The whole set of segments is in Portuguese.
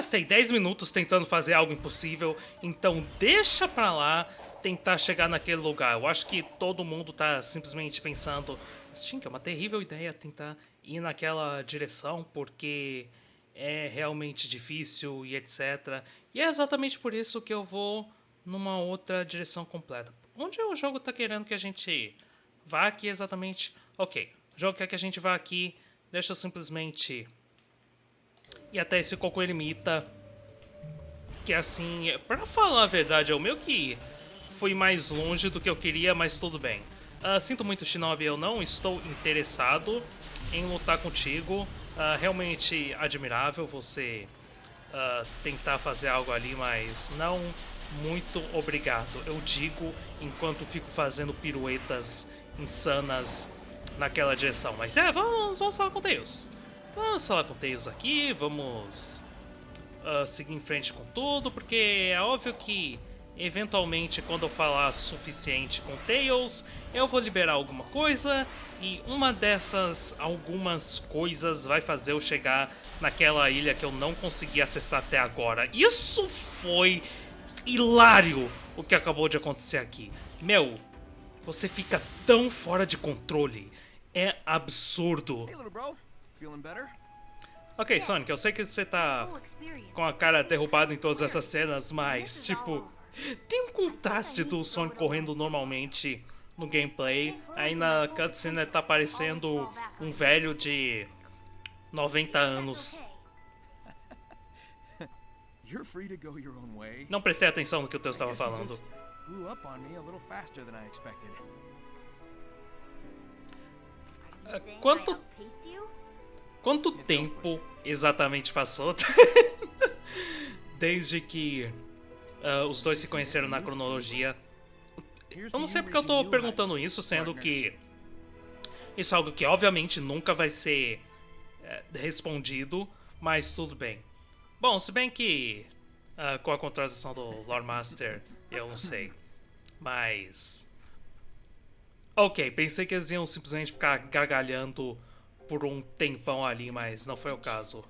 gastei 10 minutos tentando fazer algo impossível, então deixa pra lá tentar chegar naquele lugar. Eu acho que todo mundo tá simplesmente pensando, Stink, é uma terrível ideia tentar ir naquela direção, porque é realmente difícil e etc. E é exatamente por isso que eu vou numa outra direção completa. Onde o jogo tá querendo que a gente vá aqui exatamente? Ok, o jogo quer que a gente vá aqui, deixa eu simplesmente ir até esse Coco Ermita, que assim, pra falar a verdade, é o meu que fui mais longe do que eu queria, mas tudo bem. Uh, sinto muito, Shinobi, eu não estou interessado em lutar contigo. Uh, realmente admirável você uh, tentar fazer algo ali, mas não muito obrigado. Eu digo enquanto fico fazendo piruetas insanas naquela direção. Mas é, vamos, vamos falar com Deus. Vamos falar com Tails aqui, vamos uh, seguir em frente com tudo, porque é óbvio que eventualmente quando eu falar suficiente com Tails, eu vou liberar alguma coisa e uma dessas algumas coisas vai fazer eu chegar naquela ilha que eu não consegui acessar até agora. Isso foi hilário o que acabou de acontecer aqui. Meu, você fica tão fora de controle. É absurdo. Ok, Sonic, eu sei que você tá com a cara derrubada em todas essas cenas, mas, tipo, tem um contraste do Sonic correndo normalmente no gameplay. Aí na cutscene tá aparecendo um velho de 90 anos. Não prestei atenção no que o Teus estava falando. Quanto quanto tempo exatamente passou desde que uh, os dois se conheceram na cronologia? Eu não sei porque eu tô perguntando isso, sendo que isso é algo que obviamente nunca vai ser é, respondido, mas tudo bem. Bom, se bem que uh, com a contratação do Lord Master, eu não sei. Mas. Ok, pensei que eles iam simplesmente ficar gargalhando por um tempão ali, mas não foi o caso.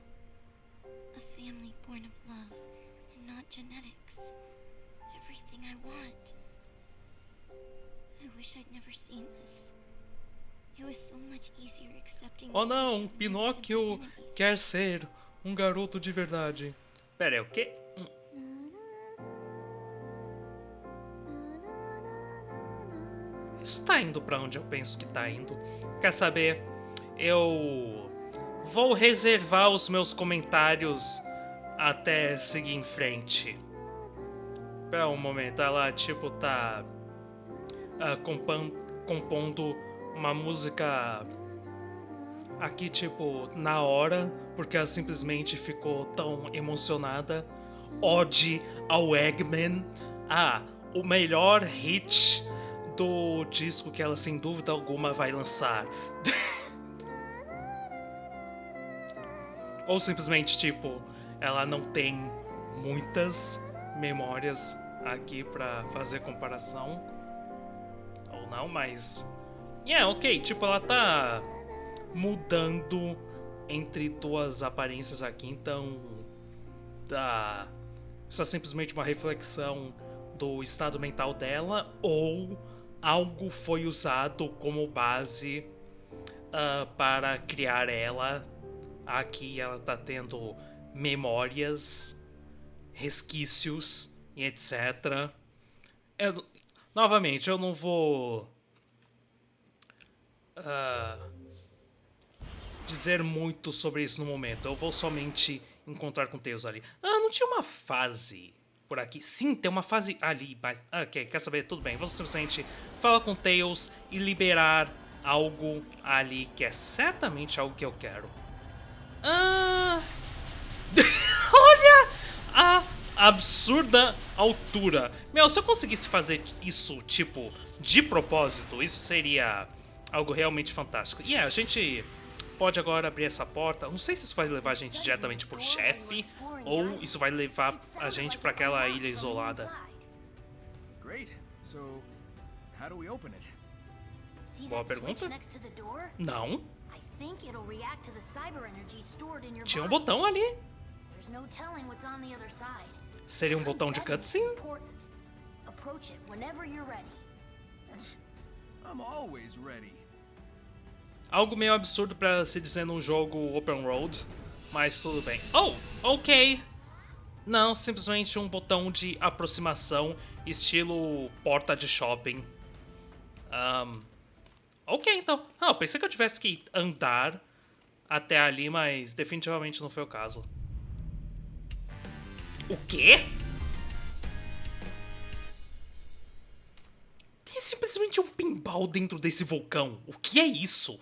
A family born of love and not genetics. Everything I want. I wish I'd never seen this. It was so much easier accepting Oh não, Pinóquio quer ser um garoto de verdade. Pera aí, o quê? Isso tá indo pra onde eu penso que tá indo. Quer saber? Eu vou reservar os meus comentários até seguir em frente. Pera um momento, ela tipo tá uh, compondo uma música aqui tipo na hora, porque ela simplesmente ficou tão emocionada. Ode ao Eggman. Ah, o melhor hit do disco que ela sem dúvida alguma vai lançar. Ou simplesmente, tipo, ela não tem muitas memórias aqui para fazer comparação. Ou não, mas. Yeah, ok, tipo, ela tá mudando entre duas aparências aqui, então. Tá. Isso é simplesmente uma reflexão do estado mental dela, ou algo foi usado como base uh, para criar ela. Aqui ela está tendo memórias, resquícios e etc. Eu, novamente, eu não vou uh, dizer muito sobre isso no momento. Eu vou somente encontrar com Tails ali. Ah, não tinha uma fase por aqui. Sim, tem uma fase ali, mas... Ok, quer saber? Tudo bem. Vamos simplesmente falar com Tails e liberar algo ali, que é certamente algo que eu quero. Ah... Olha a absurda altura. Meu, se eu conseguisse fazer isso, tipo, de propósito, isso seria algo realmente fantástico. E yeah, a gente pode agora abrir essa porta. Não sei se isso vai levar a gente diretamente pro chefe ou isso vai levar a gente para aquela ilha isolada. Boa pergunta. Não. Tinha um botão ali. no telling what's on the other side. Seria um botão de cutscene? Approach it whenever you're ready. I'm always ready. Algo meio absurdo pra se dizer num jogo open road, mas tudo bem. Oh, ok. Não, simplesmente um botão de aproximação, estilo porta de shopping. Ahn, ok, então. Ah, eu pensei que eu tivesse que andar até ali, mas definitivamente não foi o caso. O quê? Tem simplesmente um pinball dentro desse vulcão. O que é isso?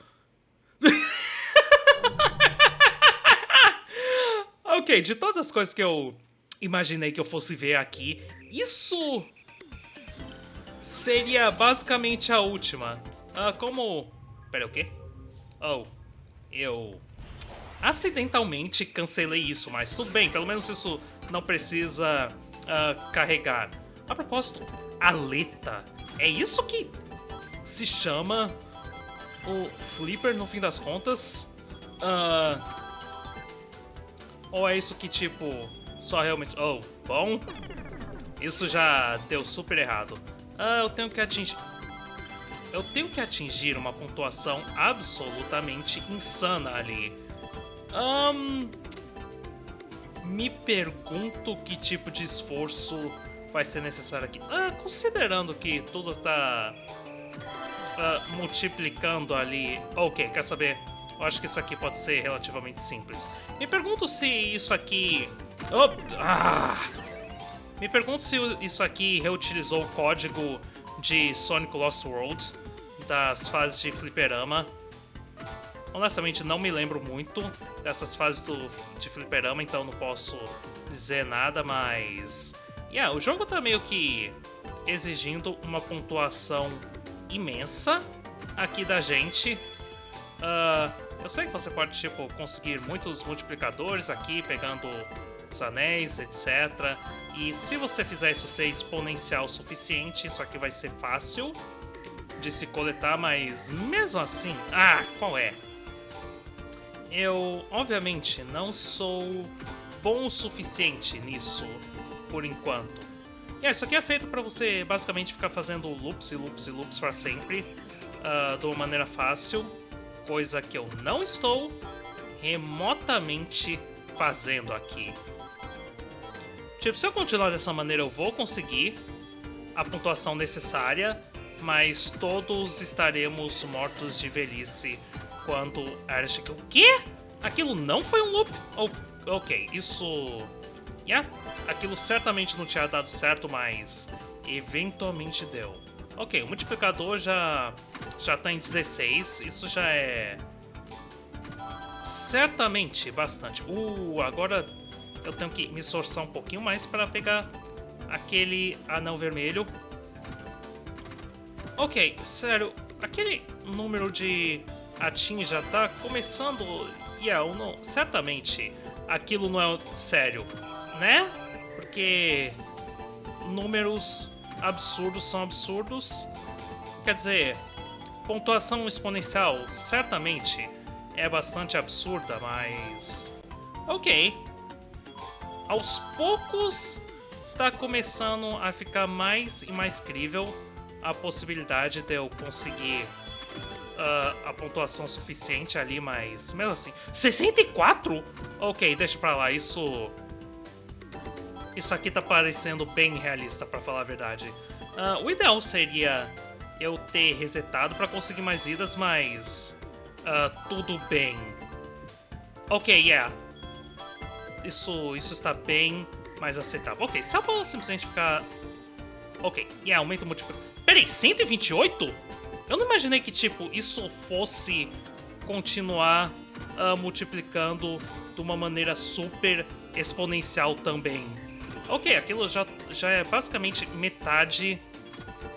ok, de todas as coisas que eu imaginei que eu fosse ver aqui, isso seria basicamente a última. Ah, como. Pera, o quê? Oh, eu acidentalmente cancelei isso, mas tudo bem, pelo menos isso não precisa ah, carregar. A propósito, Aleta, é isso que se chama o Flipper no fim das contas? Ah, ou é isso que tipo só realmente. Oh, bom. Isso já deu super errado. Ah, eu tenho que atingir. Eu tenho que atingir uma pontuação absolutamente insana ali. Ahn, me pergunto que tipo de esforço vai ser necessário aqui. Ah, considerando que tudo tá ah, multiplicando ali. Ok, quer saber? Eu acho que isso aqui pode ser relativamente simples. Me pergunto se isso aqui. Oh, ah! Me pergunto se isso aqui reutilizou o código de Sonic Lost World das fases de fliperama. Honestamente, não me lembro muito dessas fases do, de fliperama, então não posso dizer nada, mas... Yeah, o jogo tá meio que exigindo uma pontuação imensa aqui da gente. Ah, eu sei que você pode, tipo, conseguir muitos multiplicadores aqui, pegando anéis, etc. E se você fizer isso ser exponencial o suficiente, isso aqui vai ser fácil de se coletar, mas mesmo assim... Ah, qual é? Eu, obviamente, não sou bom o suficiente nisso, por enquanto. E é, isso aqui é feito para você basicamente ficar fazendo loops e loops e loops para sempre, ah, de uma maneira fácil, coisa que eu não estou remotamente fazendo aqui. Tipo, se eu continuar dessa maneira eu vou conseguir a pontuação necessária, mas todos estaremos mortos de velhice quando Ash... O quê? Aquilo não foi um loop? Oh, ok, isso... Yeah, aquilo certamente não tinha dado certo, mas eventualmente deu. Ok, o multiplicador já, já tá em 16, isso já é... Certamente bastante. Uh, agora eu tenho que me esforçar um pouquinho mais para pegar aquele anão vermelho. Ok, sério, aquele número de atim já tá começando... Yeah, eu não, certamente aquilo não é sério, né? Porque números absurdos são absurdos. Quer dizer, pontuação exponencial certamente é bastante absurda, mas... Ok. Aos poucos tá começando a ficar mais e mais crível a possibilidade de eu conseguir uh, a pontuação suficiente ali, mas mesmo assim... 64? Ok, deixa pra lá, isso... Isso aqui tá parecendo bem realista, pra falar a verdade. Uh, o ideal seria eu ter resetado pra conseguir mais vidas, mas... Uh, tudo bem. Ok, yeah. Isso, isso está bem mais aceitável. Ok, se a bola simplesmente ficar... Ok, yeah, aumenta o múltiplo... Peraí, 128? Eu não imaginei que, tipo, isso fosse continuar uh, multiplicando de uma maneira super exponencial também. Ok, aquilo já, já é basicamente metade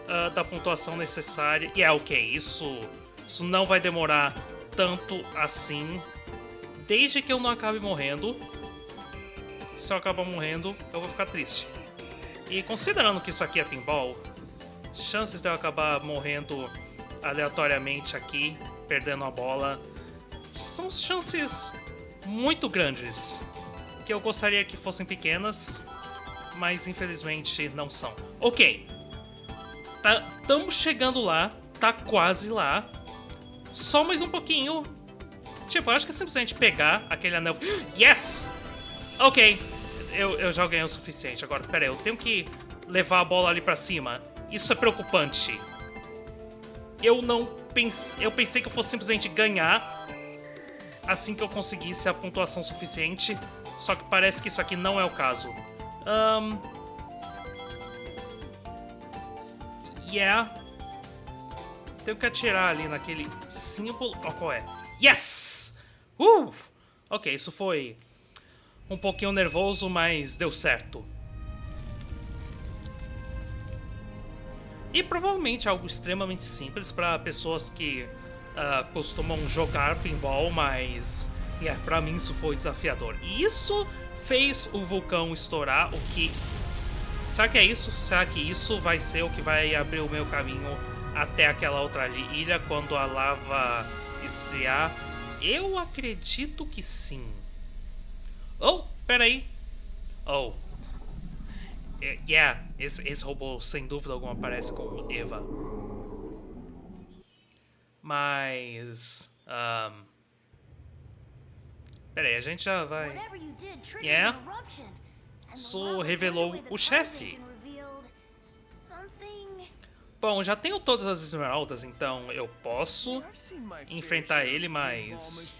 uh, da pontuação necessária. E é ok, isso, isso não vai demorar tanto assim. Desde que eu não acabe morrendo. Se eu acabar morrendo, eu vou ficar triste. E considerando que isso aqui é pinball, chances de eu acabar morrendo aleatoriamente aqui, perdendo a bola, são chances muito grandes. Que eu gostaria que fossem pequenas, mas infelizmente não são. Ok. Estamos tá, chegando lá, tá quase lá. Só mais um pouquinho. Tipo, eu acho que é simplesmente pegar aquele anel... Yes! Ok. Eu, eu já ganhei o suficiente. Agora, pera aí, eu tenho que levar a bola ali pra cima. Isso é preocupante. Eu não pensei... Eu pensei que eu fosse simplesmente ganhar assim que eu conseguisse a pontuação suficiente. Só que parece que isso aqui não é o caso. Um... Yeah. Tenho que atirar ali naquele símbolo. Oh, qual é? Yes! Uh! Ok, isso foi um pouquinho nervoso, mas deu certo. E provavelmente algo extremamente simples para pessoas que uh, costumam jogar pinball, mas yeah, para mim isso foi desafiador. E isso fez o vulcão estourar, o que... Será que é isso? Será que isso vai ser o que vai abrir o meu caminho até aquela outra ilha quando a lava esfriar? Eu acredito que sim. Oh, peraí. Oh. Yeah, esse, esse robô sem dúvida alguma parece com Eva. Mas... Um, peraí, a gente já vai... Yeah? Isso revelou o chefe. Bom, já tenho todas as esmeraldas, então eu posso enfrentar ele, mas...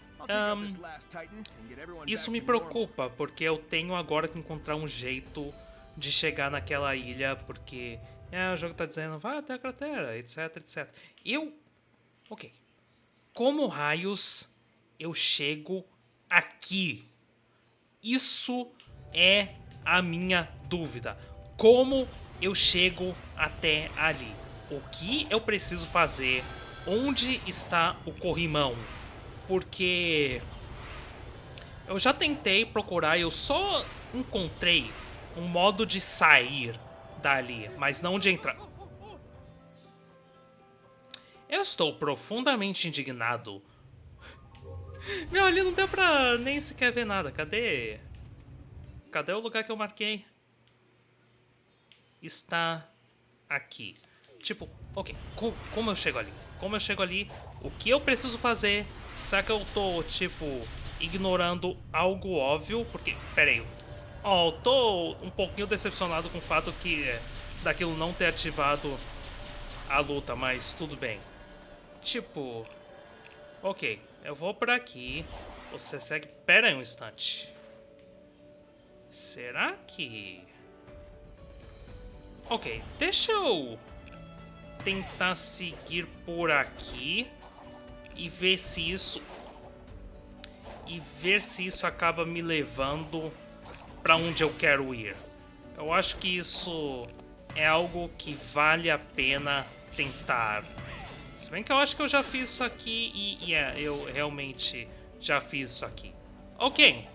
Um, isso me preocupa, porque eu tenho agora que encontrar um jeito de chegar naquela ilha, porque é, o jogo tá dizendo, vá até a cratera, etc, etc. Eu... Ok. Como raios eu chego aqui? Isso é a minha dúvida. Como eu chego até ali? o que eu preciso fazer, onde está o corrimão, porque eu já tentei procurar eu só encontrei um modo de sair dali, mas não de entrar. Eu estou profundamente indignado. Meu, ali não deu pra nem sequer ver nada. Cadê? Cadê o lugar que eu marquei? Está aqui. Tipo, ok, com, como eu chego ali? Como eu chego ali? O que eu preciso fazer? Será que eu tô, tipo, ignorando algo óbvio? Porque, pera aí. Ó, oh, tô um pouquinho decepcionado com o fato que é, daquilo não ter ativado a luta, mas tudo bem. Tipo, ok, eu vou por aqui. Você segue... Pera aí um instante. Será que... Ok, deixa eu tentar seguir por aqui e ver se isso e ver se isso acaba me levando para onde eu quero ir. Eu acho que isso é algo que vale a pena tentar. Se bem que eu acho que eu já fiz isso aqui e, e é, eu realmente já fiz isso aqui. Ok,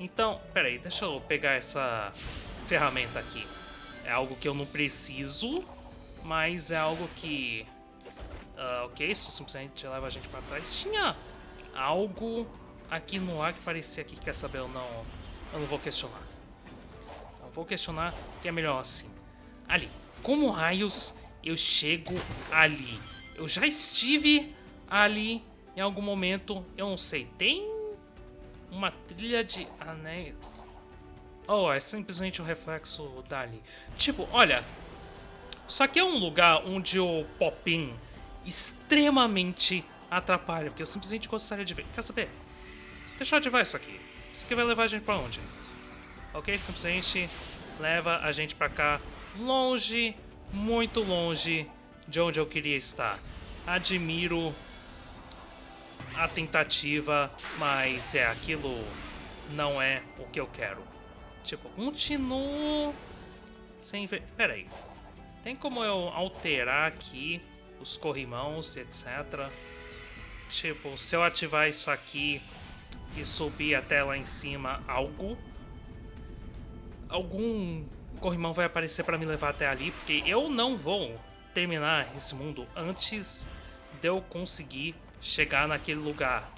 então, peraí, deixa eu pegar essa ferramenta aqui. É algo que eu não preciso, mas é algo que... Uh, ok, isso simplesmente leva a gente para trás. Tinha algo aqui no ar que parecia que quer saber ou não. Eu não vou questionar. Não vou questionar, que é melhor assim. Ali. Como raios eu chego ali? Eu já estive ali em algum momento. Eu não sei. Tem uma trilha de anéis... Oh, é simplesmente o um reflexo dali. Tipo, olha, só que é um lugar onde o Popin extremamente atrapalha, porque eu simplesmente gostaria de ver. Quer saber? Deixa eu ativar isso aqui. Isso aqui vai levar a gente pra onde? Ok? Simplesmente leva a gente pra cá, longe, muito longe de onde eu queria estar. Admiro a tentativa, mas é, aquilo não é o que eu quero. Tipo, continuo sem ver... Pera aí. Tem como eu alterar aqui os corrimãos, etc. Tipo, se eu ativar isso aqui e subir até lá em cima algo, algum corrimão vai aparecer para me levar até ali, porque eu não vou terminar esse mundo antes de eu conseguir chegar naquele lugar.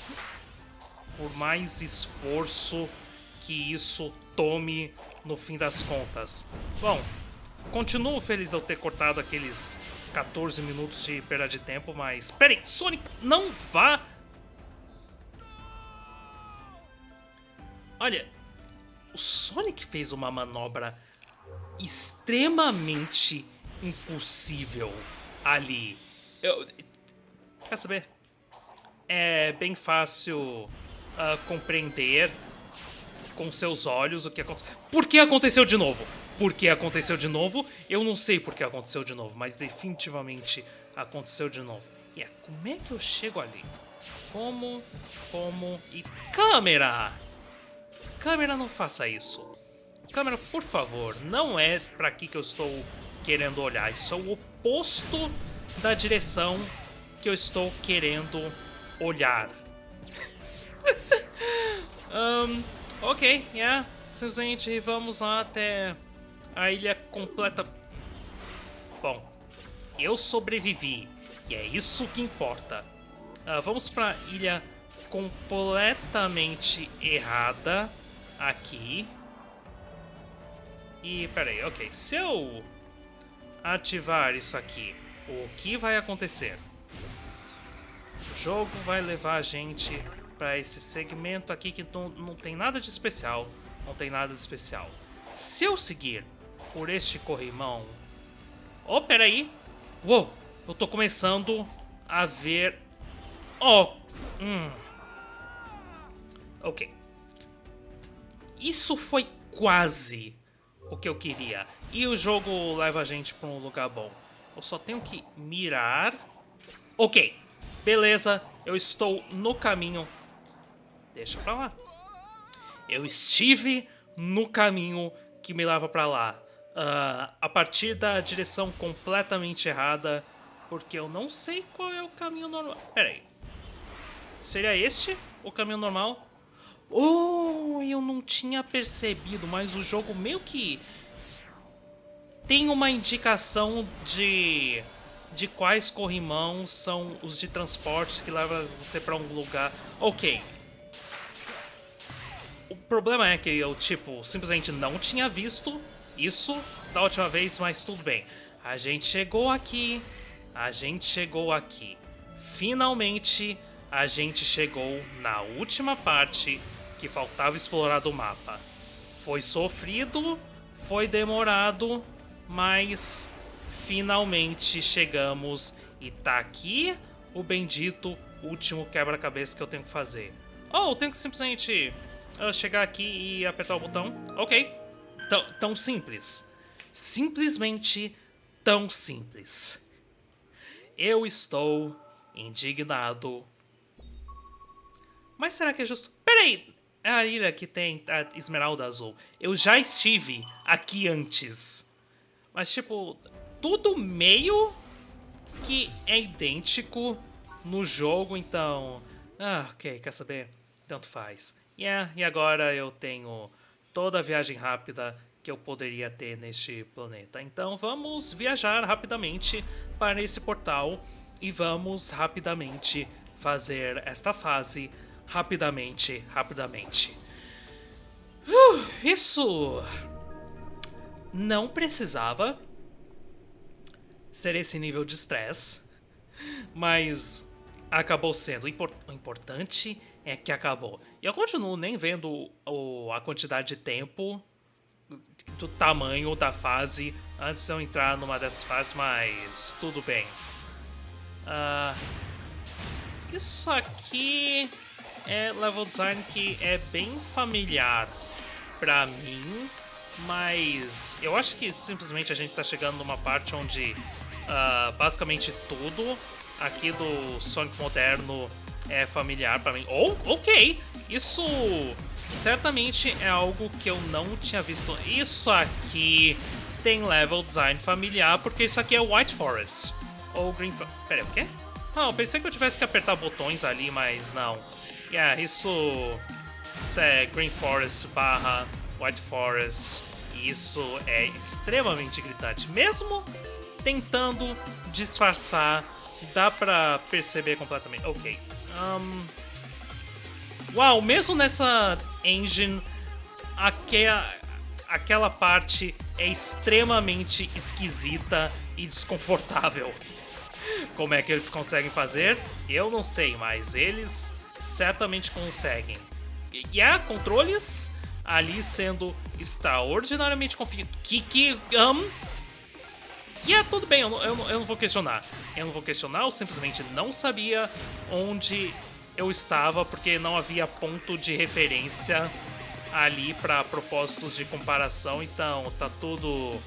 Por mais esforço que isso tome no fim das contas. Bom, continuo feliz de eu ter cortado aqueles 14 minutos de perda de tempo, mas... Peraí, Sonic, não vá... Olha, o Sonic fez uma manobra extremamente impossível ali. Eu... Quer saber? É bem fácil uh, compreender com seus olhos o que aconteceu. Por que aconteceu de novo? Por que aconteceu de novo? Eu não sei por que aconteceu de novo, mas definitivamente aconteceu de novo. E yeah, é, como é que eu chego ali? Como, como e câmera! Câmera, não faça isso. Câmera, por favor, não é para aqui que eu estou querendo olhar. Isso é o oposto da direção que eu estou querendo olhar. um, ok, yeah. Simplesmente vamos lá até a ilha completa. Bom, eu sobrevivi e é isso que importa. Uh, vamos para a ilha completamente errada aqui. E peraí, ok, se eu ativar isso aqui, o que vai acontecer? O jogo vai levar a gente para esse segmento aqui que não, não tem nada de especial, não tem nada de especial. Se eu seguir por este corrimão... Oh, peraí! Uou! Eu tô começando a ver... Oh! Hum. Ok. Isso foi quase o que eu queria. E o jogo leva a gente para um lugar bom. Eu só tenho que mirar. Ok, beleza, eu estou no caminho. Deixa pra lá. Eu estive no caminho que me leva para lá. Uh, a partir da direção completamente errada, porque eu não sei qual é o caminho normal. Pera aí. Seria este o caminho normal? Oh, eu não tinha percebido, mas o jogo meio que tem uma indicação de de quais corrimãos são os de transporte que levam você para um lugar. Ok. O problema é que eu, tipo, simplesmente não tinha visto isso da última vez, mas tudo bem. A gente chegou aqui, a gente chegou aqui. Finalmente, a gente chegou na última parte que faltava explorar do mapa. Foi sofrido, foi demorado, mas finalmente chegamos e tá aqui o bendito último quebra-cabeça que eu tenho que fazer. Oh, eu tenho que simplesmente uh, chegar aqui e apertar o botão. Ok. Tão, tão simples. Simplesmente tão simples. Eu estou indignado. Mas será que é justo... Peraí, é a ilha que tem a esmeralda azul. Eu já estive aqui antes. Mas, tipo, tudo meio que é idêntico no jogo, então... Ah, ok, quer saber? Tanto faz. Yeah, e agora eu tenho toda a viagem rápida que eu poderia ter neste planeta. Então vamos viajar rapidamente para esse portal e vamos rapidamente fazer esta fase rapidamente, rapidamente. Uh, isso não precisava ser esse nível de estresse, mas acabou sendo. O importante é que acabou. E eu continuo nem vendo o, a quantidade de tempo do tamanho da fase antes de eu entrar numa dessas fases, mas tudo bem. Uh, isso aqui é level design que é bem familiar pra mim, mas eu acho que simplesmente a gente tá chegando numa parte onde uh, basicamente tudo aqui do Sonic moderno é familiar para mim. Oh, ok, isso certamente é algo que eu não tinha visto. Isso aqui tem level design familiar, porque isso aqui é White Forest. Ou Green Forest. Pera, o quê? Não, eu pensei que eu tivesse que apertar botões ali, mas não. Yeah, isso, isso é Green Forest barra White Forest. E isso é extremamente gritante. Mesmo tentando disfarçar, dá pra perceber completamente. Ok. Um... Uau, mesmo nessa engine, aquela, aquela parte é extremamente esquisita e desconfortável. Como é que eles conseguem fazer? Eu não sei, mas eles certamente conseguem. E há controles ali sendo extraordinariamente configurados. Que, que, um, e é tudo bem, eu não, eu, eu não vou questionar. Eu não vou questionar, eu simplesmente não sabia onde eu estava, porque não havia ponto de referência ali para propósitos de comparação, então tá tudo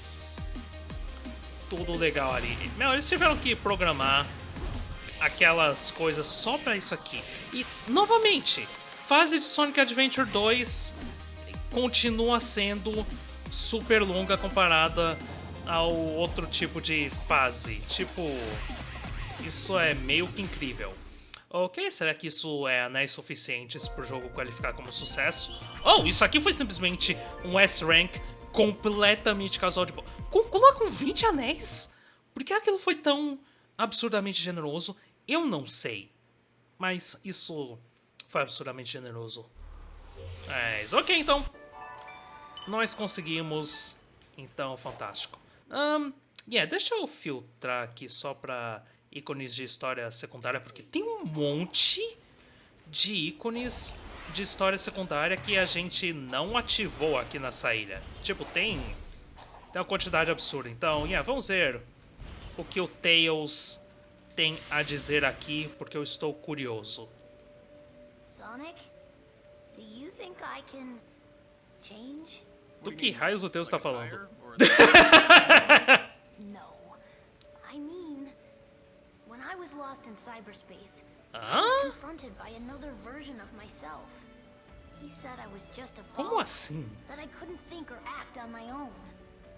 tudo legal ali. Meu, eles tiveram que programar aquelas coisas só para isso aqui. E, novamente, fase de Sonic Adventure 2 continua sendo super longa comparada ao outro tipo de fase. Tipo, isso é meio que incrível. Ok, será que isso é anéis suficientes para o jogo qualificar como sucesso? Oh, isso aqui foi simplesmente um S-Rank completamente casual de... Colocam 20 anéis? Por que aquilo foi tão absurdamente generoso? Eu não sei. Mas isso foi absurdamente generoso. Mas ok, então. Nós conseguimos. Então, fantástico. Um, yeah, deixa eu filtrar aqui só para ícones de história secundária, porque tem um monte de ícones de história secundária que a gente não ativou aqui nessa ilha. Tipo, tem, tem uma quantidade absurda. Então, yeah, vamos ver o que o Tails tem a dizer aqui, porque eu estou curioso. Sonic, do you think I can change? Do que raios o Tails está falando? no. I mean, when I was lost in cyberspace, I was confronted by another version of myself. He said I was just a fool. follower, assim? that I couldn't think or act on my own.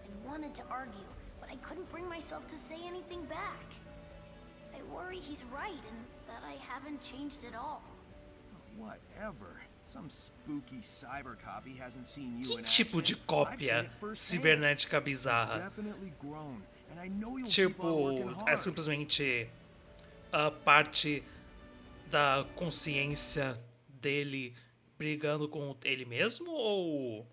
and wanted to argue, but I couldn't bring myself to say anything back. I worry he's right and that I haven't changed at all. Whatever. Que tipo de cópia cibernética bizarra? Tipo, é simplesmente a parte da consciência dele brigando com ele mesmo? Ou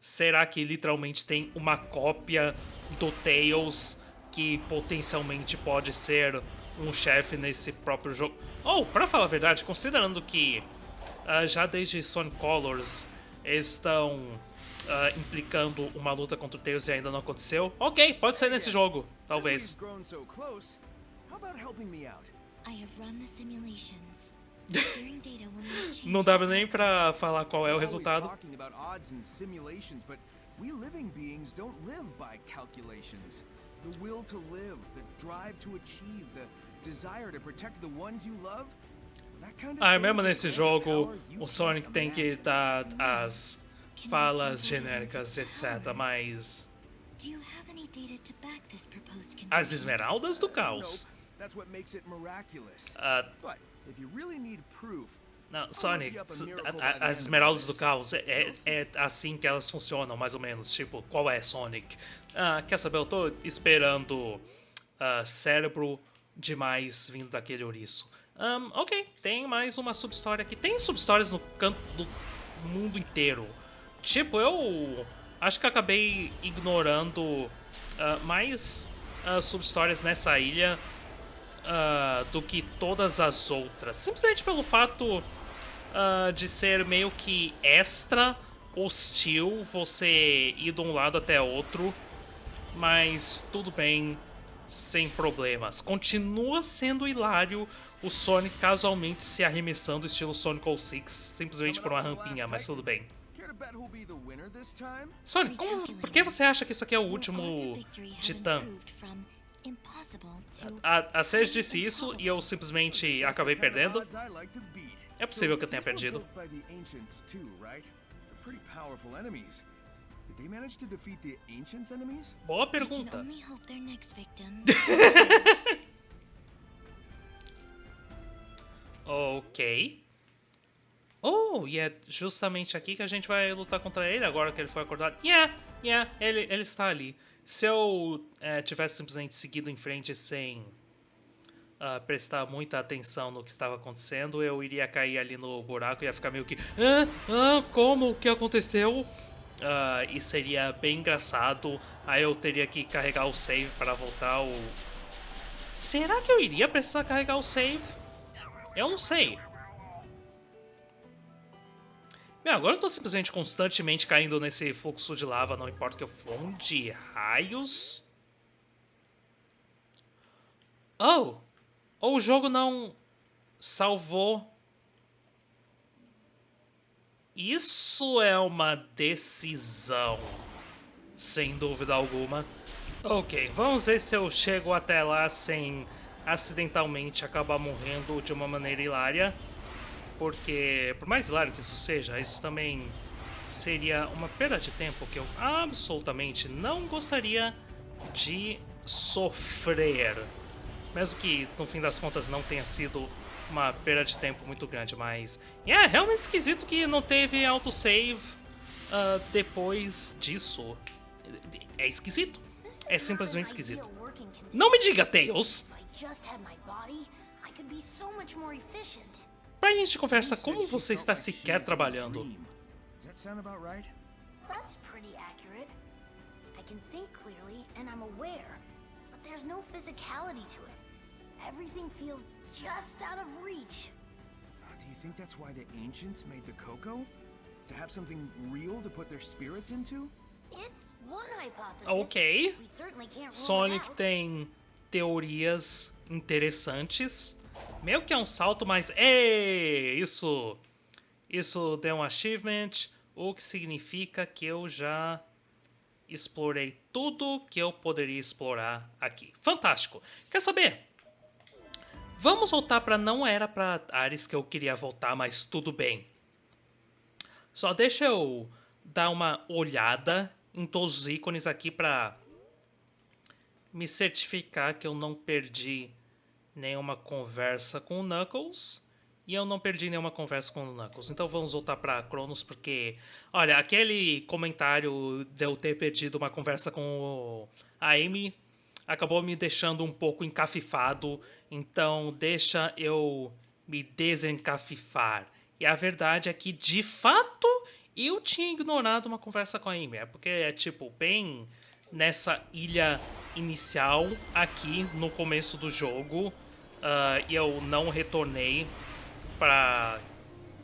será que literalmente tem uma cópia do Tails que potencialmente pode ser um chefe nesse próprio jogo? Ou, pra falar a verdade, considerando que ah, já desde Sonic Colors estão ah, implicando uma luta contra o Tails e ainda não aconteceu, ok, pode ser nesse jogo, talvez. Não dava nem pra falar qual é o resultado. we living beings don't live by calculations. The will to live, the drive to achieve, the desire to protect the ones you love. Ah, thing mesmo nesse jogo, o Sonic tem que dar as falas genéricas, etc. Mas as esmeraldas do caos. Proof, não, Sonic, as esmeraldas do caos é, é- é assim que elas funcionam, mais ou menos. Tipo, qual é Sonic? Ah, quer saber? Eu tô esperando ah, cérebro demais vindo daquele ouriço. Ahn, ok, tem mais uma subhistória aqui. Tem subhistórias no canto do mundo inteiro. Tipo, eu acho que acabei ignorando ah, mais ah, subhistórias nessa ilha ah, do que todas as outras. Simplesmente pelo fato ah, de ser meio que extra hostil você ir de um lado até outro. Mas tudo bem, sem problemas. Continua sendo hilário o Sonic casualmente se arremessando estilo Sonic 06, simplesmente por uma rampinha, mas tudo bem. Sonic, como, por que você acha que isso aqui é o último titã? A, a Sage disse isso e eu simplesmente acabei perdendo. É possível que eu tenha perdido. They manage to defeat the Ancients' enemies? Boa I can pergunta. only hope their next victim. Ok. Oh, e é justamente aqui que a gente vai lutar contra ele agora que ele foi acordado. Yeah, yeah, ele, ele está ali. Se eu eh, tivesse simplesmente seguido em frente sem ah, prestar muita atenção no que estava acontecendo, eu iria cair ali no buraco e ia ficar meio que. Ah, ah, como? O que aconteceu? Ah, e seria bem engraçado. Aí eu teria que carregar o save para voltar ao. Será que eu iria precisar carregar o save? Eu não sei. Meu, agora eu tô simplesmente constantemente caindo nesse fluxo de lava, não importa que eu. Onde raios? Oh! Ou o jogo não salvou. Isso é uma decisão. Sem dúvida alguma. Ok, vamos ver se eu chego até lá sem acidentalmente acabar morrendo de uma maneira hilária. Porque, por mais hilário que isso seja, isso também seria uma perda de tempo que eu absolutamente não gostaria de sofrer. Mesmo que, no fim das contas, não tenha sido uma perda de tempo muito grande, mas... É realmente esquisito que não teve autosave ah, depois disso. É esquisito. É simplesmente esquisito. Não me diga, Tails! Pra gente conversa, como você está sequer trabalhando? That's pretty accurate. I can think clearly, and I'm aware, but there's no physicality to it. Everything feels just out of reach. Uh, Do you think that's why the ancients made the cocoa? To have something real to put their spirits into? It's one hypothesis. Ok. We certainly can't rule it Sonic out. tem teorias interessantes. Meio que é um salto, mas. Ei! Isso! Isso deu um achievement, o que significa que eu já explorei tudo que eu poderia explorar aqui. Fantástico! Quer saber? Vamos voltar para não era para Ares que eu queria voltar, mas tudo bem. Só deixa eu dar uma olhada em todos os ícones aqui para me certificar que eu não perdi nenhuma conversa com o Knuckles e eu não perdi nenhuma conversa com o Knuckles. Então vamos voltar para Cronos porque, olha, aquele comentário de eu ter perdido uma conversa com a Amy acabou me deixando um pouco encafifado, então deixa eu me desencafifar. E a verdade é que, de fato, eu tinha ignorado uma conversa com a Amy. É porque é tipo, bem nessa ilha inicial, aqui no começo do jogo, ah, e eu não retornei pra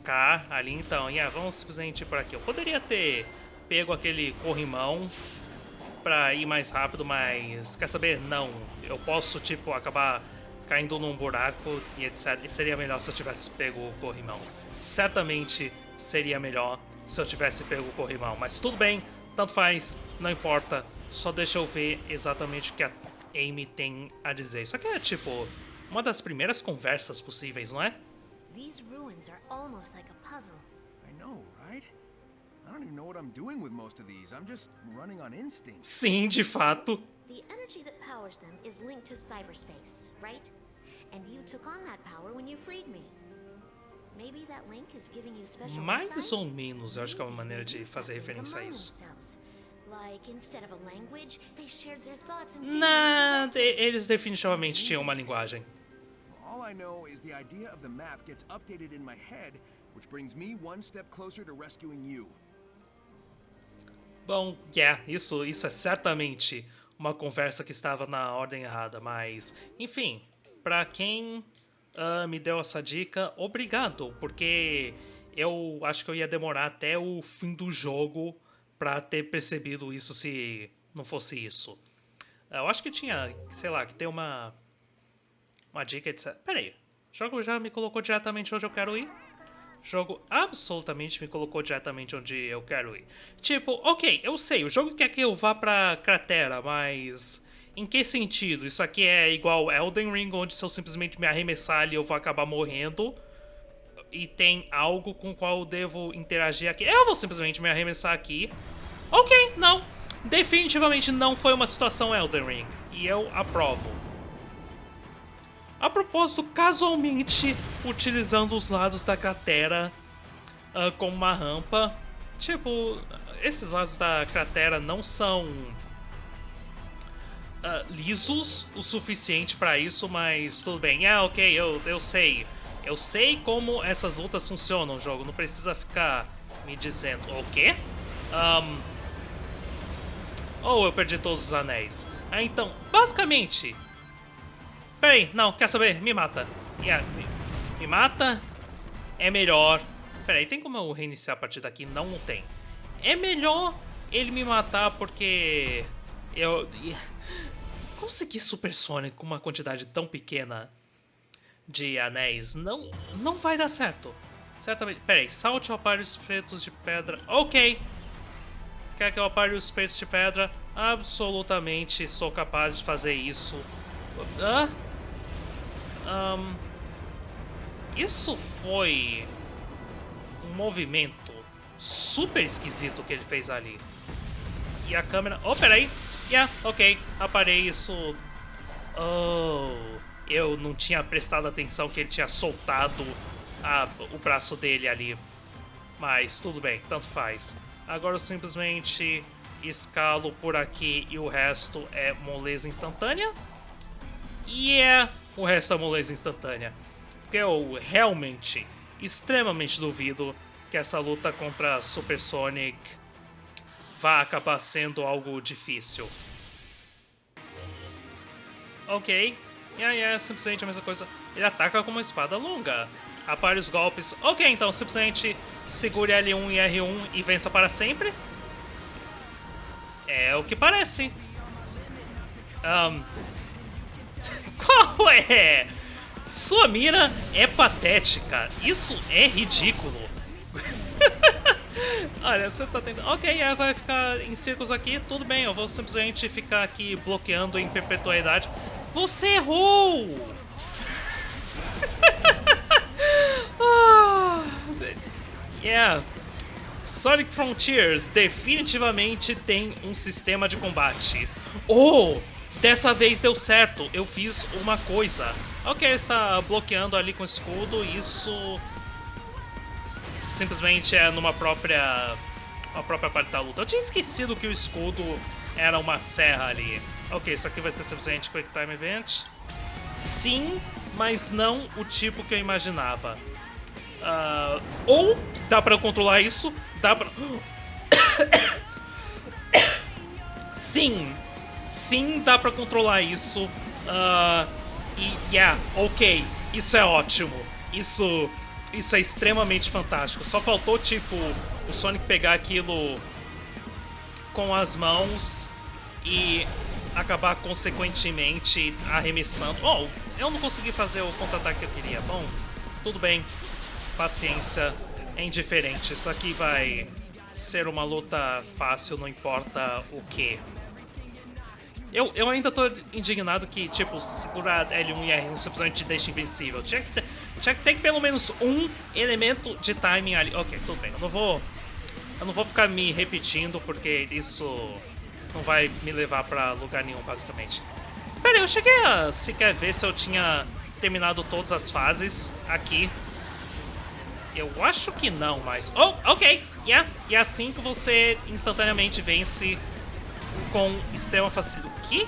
cá, ali então. Yeah, vamos simplesmente por aqui. Eu poderia ter pego aquele corrimão pra ir mais rápido, mas quer saber? Não. Eu posso, tipo, acabar caindo num buraco e etc. E seria melhor se eu tivesse pego o corrimão. Certamente seria melhor se eu tivesse pego o corrimão, mas tudo bem, tanto faz, não importa. Só deixa eu ver exatamente o que a Amy tem a dizer. Isso aqui é, tipo, uma das primeiras conversas possíveis, não é? These ruins are almost like a puzzle. I know, right? I don't even know what I'm doing with most of these. I'm just running on instinct. Sim, de fato. The energy that powers them is linked to cyberspace, right? And you took on that power when you freed me. Maybe that link is giving you special Mais insight? ou menos, eu acho que é uma maneira de fazer referência a isso. Like, instead of a language, they shared their thoughts and eles definitivamente tinham uma linguagem. All I know is the idea of the map gets updated in my head, which brings me one step closer to rescuing you. Bom, yeah, isso, isso é certamente uma conversa que estava na ordem errada, mas enfim, pra quem ah, me deu essa dica, obrigado, porque eu acho que eu ia demorar até o fim do jogo pra ter percebido isso se não fosse isso. Eu acho que tinha, sei lá, que tem uma uma dica, etc. Pera aí, o jogo já me colocou diretamente onde eu quero ir? O jogo absolutamente me colocou diretamente onde eu quero ir. Tipo, ok, eu sei, o jogo quer que eu vá pra cratera, mas. Em que sentido? Isso aqui é igual Elden Ring, onde se eu simplesmente me arremessar ali eu vou acabar morrendo? e tem algo com o qual eu devo interagir aqui. Eu vou simplesmente me arremessar aqui. Ok, não. Definitivamente não foi uma situação Elden Ring. E eu aprovo. A propósito, casualmente utilizando os lados da cratera uh, como uma rampa. Tipo, esses lados da cratera não são uh, lisos o suficiente para isso, mas tudo bem. É, ok, eu, eu sei. Eu sei como essas lutas funcionam jogo, não precisa ficar me dizendo. O quê? Um, ou eu perdi todos os anéis. Ah, então, basicamente... Peraí, não, quer saber? Me mata. Yeah, me, me mata. É melhor... Peraí, tem como eu reiniciar a partir daqui? Não, tem. É melhor ele me matar porque... Eu... Conseguir Super Sonic com uma quantidade tão pequena de anéis não, não vai dar certo. Certamente... Peraí, salte ao par os pretos de pedra. Ok, Quer que eu apare os peitos de pedra? Absolutamente sou capaz de fazer isso. Hã? Um, isso foi um movimento super esquisito que ele fez ali. E a câmera... Oh, peraí! Yeah, ok. Aparei isso... Oh... Eu não tinha prestado atenção que ele tinha soltado a, o braço dele ali. Mas tudo bem, tanto faz. Agora eu simplesmente escalo por aqui e o resto é moleza instantânea. É o resto é moleza instantânea. Porque eu realmente, extremamente duvido que essa luta contra Super Sonic vá acabar sendo algo difícil. Ok, e aí é simplesmente a mesma coisa. Ele ataca com uma espada longa. Apare os golpes. Ok, então simplesmente segure L1 e R1 e vença para sempre? É o que parece. Um, qual é? Sua mira é patética. Isso é ridículo. Olha, você tá tentando... Ok, é, vai ficar em círculos aqui. Tudo bem, eu vou simplesmente ficar aqui bloqueando em perpetuidade. Você errou! ah, Yeah. Sonic Frontiers definitivamente tem um sistema de combate. Oh! Dessa vez deu certo, eu fiz uma coisa. Ok, está bloqueando ali com o escudo, isso simplesmente é numa própria uma própria parte da luta. Eu tinha esquecido que o escudo era uma serra ali. Ok, isso aqui vai ser simplesmente Quick Time Event. Sim, mas não o tipo que eu imaginava. Uh, ou dá pra controlar isso, dá pra... sim, sim dá pra controlar isso. Uh, e, yeah, ok, isso é ótimo. Isso, isso é extremamente fantástico. Só faltou, tipo, o Sonic pegar aquilo com as mãos e acabar consequentemente arremessando. Oh, eu não consegui fazer o contra-ataque que eu queria. Bom, tudo bem paciência é indiferente. Isso aqui vai ser uma luta fácil, não importa o que. Eu, eu ainda tô indignado que, tipo, segurar L1 e R1 simplesmente deixa invencível. Tinha que, ter, tinha que ter pelo menos um elemento de timing ali. Ok, tudo bem. Eu não vou... Eu não vou ficar me repetindo, porque isso não vai me levar pra lugar nenhum, basicamente. Pera aí, eu cheguei a sequer ver se eu tinha terminado todas as fases aqui eu acho que não, mas... Oh, ok, yeah. E é assim que você instantaneamente vence com extrema facilidade. Que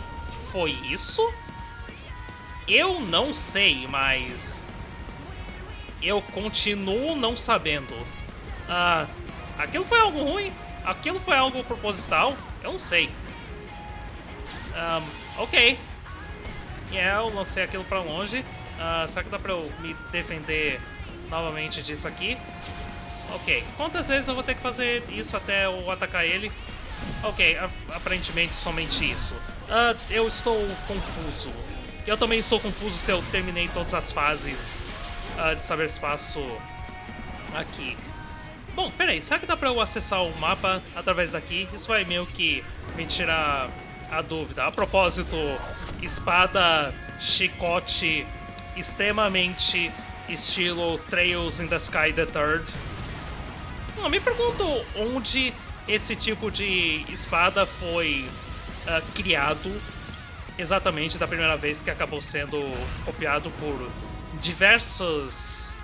foi isso? Eu não sei, mas... Eu continuo não sabendo. Ah, aquilo foi algo ruim? Aquilo foi algo proposital? Eu não sei. Um, ok. Yeah, eu lancei aquilo pra longe. Uh, será que dá pra eu me defender novamente disso aqui. Ok, quantas vezes eu vou ter que fazer isso até eu atacar ele? Ok, aparentemente somente isso. Uh, eu estou confuso. Eu também estou confuso se eu terminei todas as fases uh, de Saber Espaço aqui. Bom, peraí, será que dá pra eu acessar o mapa através daqui? Isso vai meio que me tirar a dúvida. A propósito, espada, chicote extremamente estilo Trails in the Sky the Third. Não, me pergunto onde esse tipo de espada foi uh, criado exatamente da primeira vez que acabou sendo copiado por diversas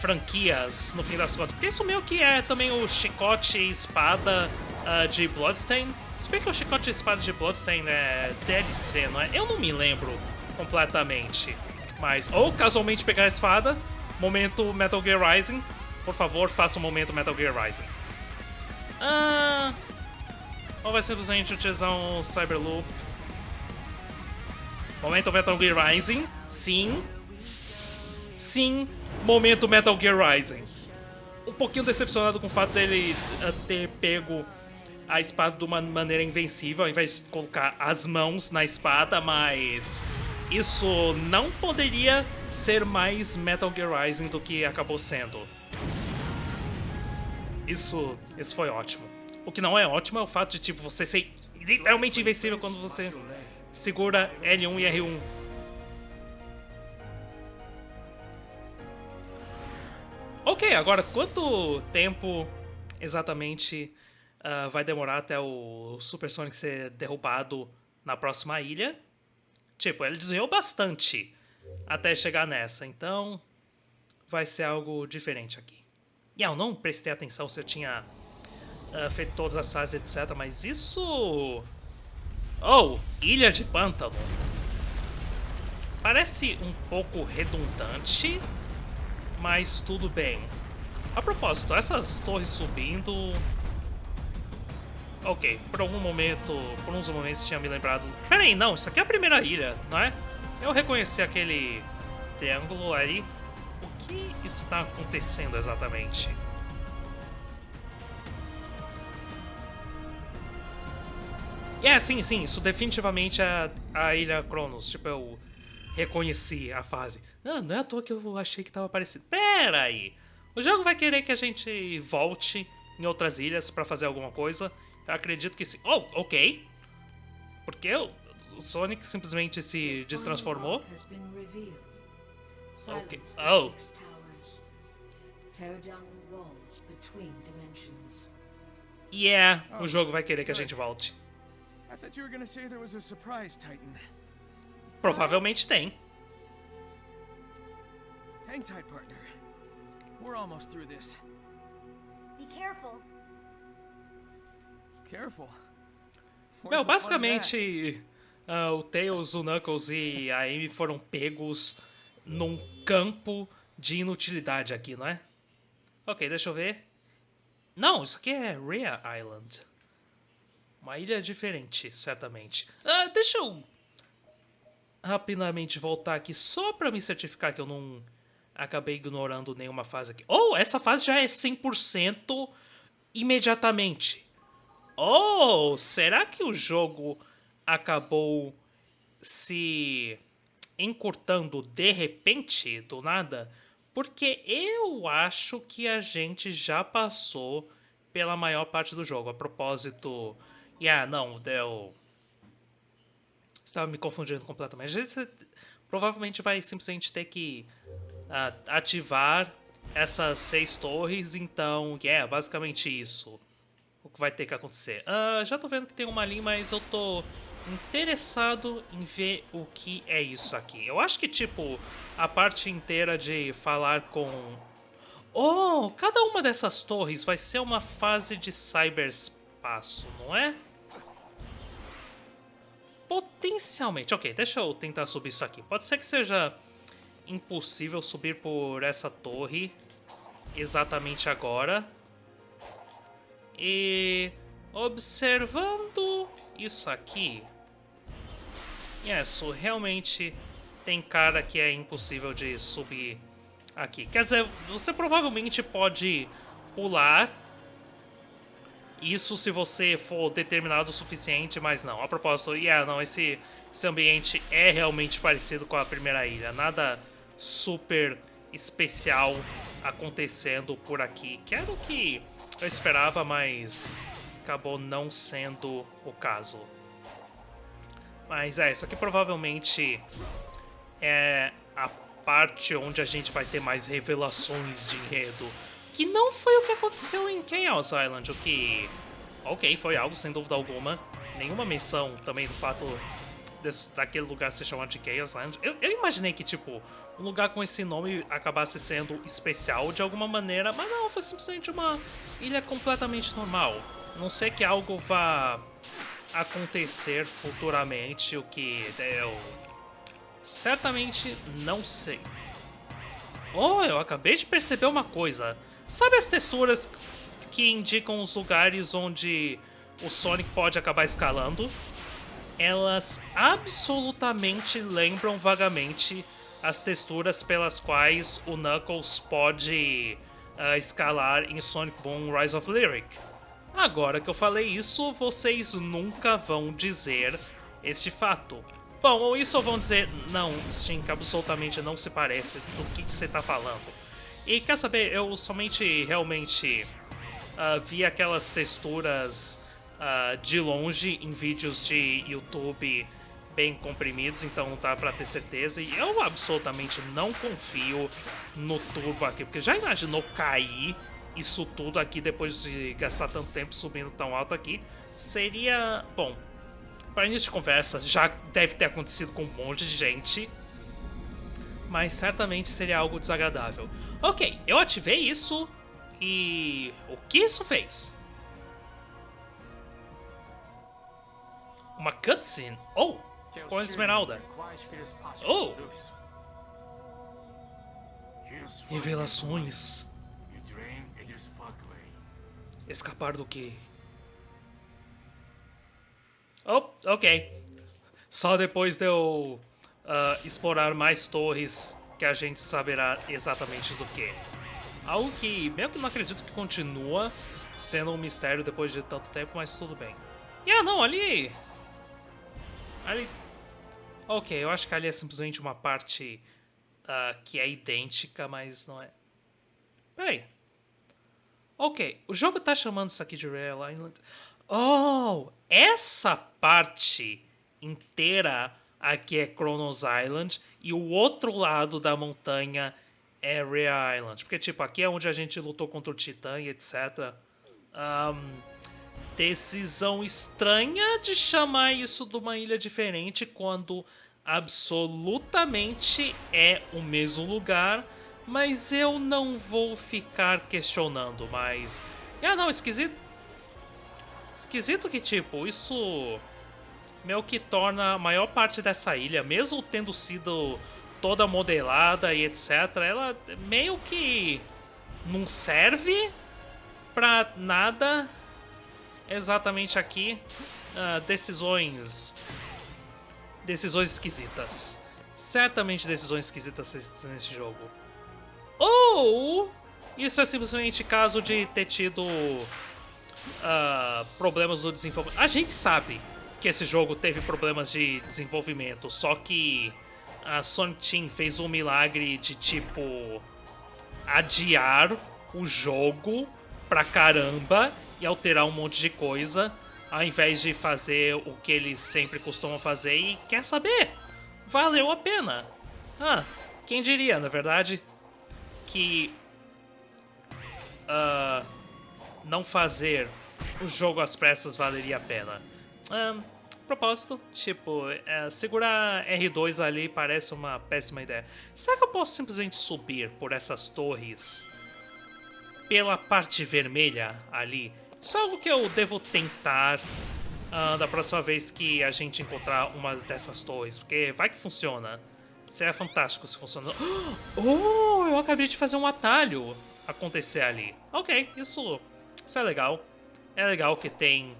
franquias no fim das contas. Porque isso meio que é também o chicote e espada uh, de Bloodstain. Se bem que o chicote e espada de Bloodstain é DLC, não é? Eu não me lembro completamente. Mas, ou casualmente pegar a espada, momento Metal Gear Rising. Por favor, faça um momento Metal Gear Rising. Ah, ou vai simplesmente utilizar um Cyberloop? Momento Metal Gear Rising. Sim. Sim, momento Metal Gear Rising. Um pouquinho decepcionado com o fato dele uh, ter pego a espada de uma maneira invencível, ao invés de colocar as mãos na espada, mas isso não poderia ser mais Metal Gear Rising do que acabou sendo. Isso, isso foi ótimo. O que não é ótimo é o fato de tipo você ser literalmente invencível quando você segura L1 e R1. Ok, agora quanto tempo exatamente uh, vai demorar até o Super Sonic ser derrubado na próxima ilha? Tipo, ele desviou bastante até chegar nessa, então vai ser algo diferente aqui. E eu não prestei atenção se eu tinha uh, feito todas as fases, etc. Mas isso... Oh, Ilha de Pântano. Parece um pouco redundante, mas tudo bem. A propósito, essas torres subindo... Ok, por algum momento, por uns momentos tinha me lembrado... Pera aí, não, isso aqui é a primeira ilha, não é? Eu reconheci aquele triângulo ali. O que está acontecendo exatamente? É, sim, sim, isso definitivamente é a Ilha Cronos. Tipo, eu reconheci a fase. Ah, não é à toa que eu achei que tava parecido. Pera aí! O jogo vai querer que a gente volte em outras ilhas para fazer alguma coisa. Eu acredito que sim. Oh, ok. Porque o Sonic simplesmente se destransformou. Ok. Oh. Yeah, o jogo vai querer que a gente volte. Provavelmente tem. Hang tight, partner. We're almost through this. Be careful. Careful. Meu, basicamente, ah, o Tails, o Knuckles e a Amy foram pegos num campo de inutilidade aqui, não é? Ok, deixa eu ver. Não, isso aqui é Rhea Island. Uma ilha diferente, certamente. Ah, deixa eu rapidamente voltar aqui só pra me certificar que eu não acabei ignorando nenhuma fase aqui. Oh, essa fase já é 100% imediatamente. Oh, será que o jogo acabou se encurtando de repente, do nada? Porque eu acho que a gente já passou pela maior parte do jogo. A propósito, yeah, não, eu estava me confundindo completamente. Gente provavelmente vai simplesmente ter que ah, ativar essas seis torres, então, yeah, basicamente isso o que vai ter que acontecer. Ah, já tô vendo que tem uma ali, mas eu tô interessado em ver o que é isso aqui. Eu acho que, tipo, a parte inteira de falar com... Oh, cada uma dessas torres vai ser uma fase de cyberspaço, não é? Potencialmente. Ok, deixa eu tentar subir isso aqui. Pode ser que seja impossível subir por essa torre exatamente agora. E observando isso aqui, isso realmente tem cara que é impossível de subir aqui. Quer dizer, você provavelmente pode pular isso se você for determinado o suficiente, mas não. A propósito, yeah, não, esse, esse ambiente é realmente parecido com a primeira ilha. Nada super especial acontecendo por aqui. Quero que eu esperava, mas acabou não sendo o caso. Mas é, isso aqui provavelmente é a parte onde a gente vai ter mais revelações de enredo. Que não foi o que aconteceu em Chaos Island, o que... Ok, foi algo sem dúvida alguma. Nenhuma menção também do fato desse, daquele lugar se chamar de Chaos Island. Eu, eu imaginei que, tipo, um lugar com esse nome acabasse sendo especial de alguma maneira, mas não, foi simplesmente uma ilha completamente normal. Não sei que algo vá acontecer futuramente, o que eu certamente não sei. Oh, eu acabei de perceber uma coisa. Sabe as texturas que indicam os lugares onde o Sonic pode acabar escalando? Elas absolutamente lembram vagamente as texturas pelas quais o Knuckles pode uh, escalar em Sonic Boom Rise of Lyric. Agora que eu falei isso, vocês nunca vão dizer este fato. Bom, ou isso vão dizer, não, Stink absolutamente não se parece do que, que você está falando. E quer saber, eu somente realmente uh, vi aquelas texturas uh, de longe em vídeos de YouTube bem comprimidos, então dá pra ter certeza. E eu absolutamente não confio no turbo aqui, porque já imaginou cair isso tudo aqui depois de gastar tanto tempo subindo tão alto aqui? Seria... bom, para início de conversa, já deve ter acontecido com um monte de gente, mas certamente seria algo desagradável. Ok, eu ativei isso e o que isso fez? Uma cutscene? Oh, com a Esmeralda. Oh! Revelações. Escapar do que? Oh, ok. Só depois de eu uh, explorar mais torres que a gente saberá exatamente do que. Algo que, que não acredito que continua sendo um mistério depois de tanto tempo, mas tudo bem. E ah, não, ali... Ali... Ok, eu acho que ali é simplesmente uma parte uh, que é idêntica, mas não é... Peraí. Ok, o jogo tá chamando isso aqui de Real Island. Oh, essa parte inteira aqui é Kronos Island e o outro lado da montanha é Real Island. Porque, tipo, aqui é onde a gente lutou contra o Titã e etc. Um, decisão estranha de chamar isso de uma ilha diferente quando absolutamente é o mesmo lugar mas eu não vou ficar questionando, mas... Ah, não, esquisito... Esquisito que, tipo, isso... Meio que torna a maior parte dessa ilha, mesmo tendo sido toda modelada e etc, ela meio que não serve pra nada exatamente aqui. Uh, decisões... Decisões esquisitas. Certamente decisões esquisitas nesse jogo. Ou isso é simplesmente caso de ter tido uh, problemas no desenvolvimento. A gente sabe que esse jogo teve problemas de desenvolvimento, só que a Sonic Team fez um milagre de tipo adiar o jogo pra caramba e alterar um monte de coisa, ao invés de fazer o que eles sempre costumam fazer e quer saber? Valeu a pena. Ah, quem diria, na verdade? que uh, não fazer o jogo às pressas valeria a pena. Um, propósito, tipo, é, segurar R2 ali parece uma péssima ideia. Será que eu posso simplesmente subir por essas torres pela parte vermelha ali? Isso é algo que eu devo tentar uh, da próxima vez que a gente encontrar uma dessas torres, porque vai que funciona. Seria fantástico se funcionar. Oh, eu acabei de fazer um atalho acontecer ali. Ok, isso, isso é legal. É legal que tem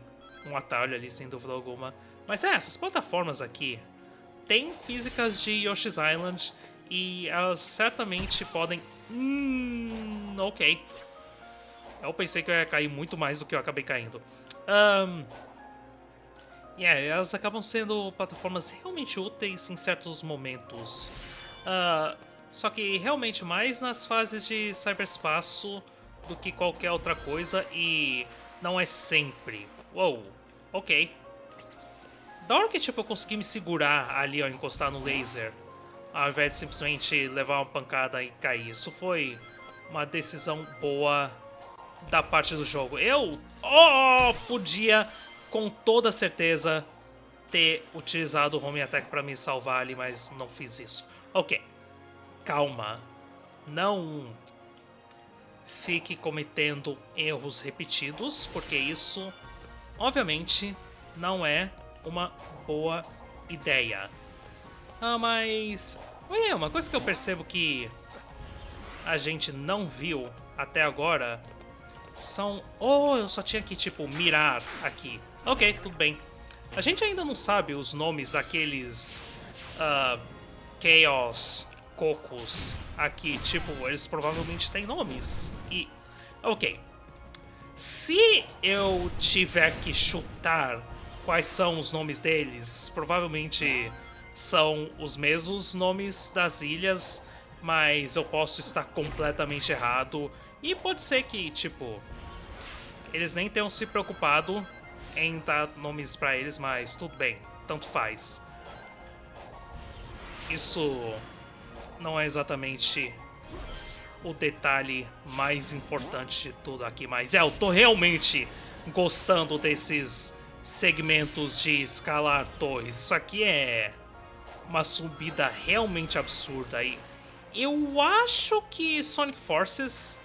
um atalho ali, sem dúvida alguma. Mas é, essas plataformas aqui têm físicas de Yoshi's Island e elas certamente podem... Hum, ok. Eu pensei que eu ia cair muito mais do que eu acabei caindo. Um, yeah, elas acabam sendo plataformas realmente úteis em certos momentos. Uh, só que realmente mais nas fases de cyberspaço do que qualquer outra coisa e não é sempre. Uou, ok. Da hora que tipo, eu consegui me segurar ali ao encostar no laser, ao invés de simplesmente levar uma pancada e cair. Isso foi uma decisão boa da parte do jogo. Eu oh, podia, com toda certeza, ter utilizado o Home Attack para me salvar ali, mas não fiz isso. Ok, calma. Não fique cometendo erros repetidos, porque isso, obviamente, não é uma boa ideia. Ah, mas... Ué, uma coisa que eu percebo que a gente não viu até agora são... Oh, eu só tinha que, tipo, mirar aqui. Ok, tudo bem. A gente ainda não sabe os nomes daqueles... Uh, Chaos Cocos aqui. Tipo, eles provavelmente têm nomes. E... Ok. Se eu tiver que chutar quais são os nomes deles, provavelmente são os mesmos nomes das ilhas, mas eu posso estar completamente errado. E pode ser que, tipo, eles nem tenham se preocupado em dar nomes para eles, mas tudo bem, tanto faz. Isso não é exatamente o detalhe mais importante de tudo aqui, mas é, eu tô realmente gostando desses segmentos de escalar torres. Isso aqui é uma subida realmente absurda. E eu acho que Sonic Forces,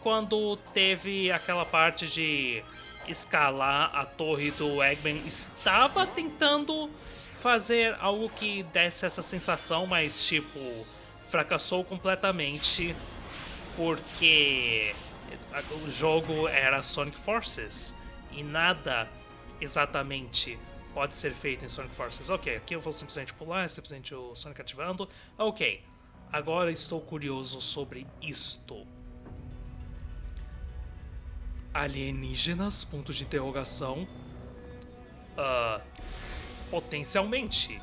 quando teve aquela parte de escalar a torre do Eggman, estava tentando fazer algo que desse essa sensação, mas tipo, fracassou completamente porque o jogo era Sonic Forces e nada exatamente pode ser feito em Sonic Forces. Ok, aqui eu vou simplesmente pular, simplesmente o Sonic ativando. Ok, agora estou curioso sobre isto. Alienígenas? Ponto de interrogação. Uh, potencialmente.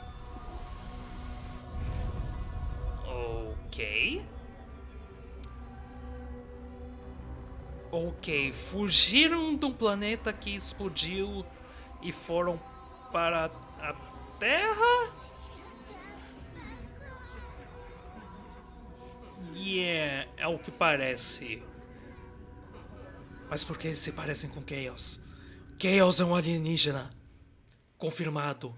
Ok. Ok, fugiram de um planeta que explodiu e foram para a Terra? Yeah, é o que parece. Mas por que eles se parecem com Chaos? Chaos é um alienígena. Confirmado.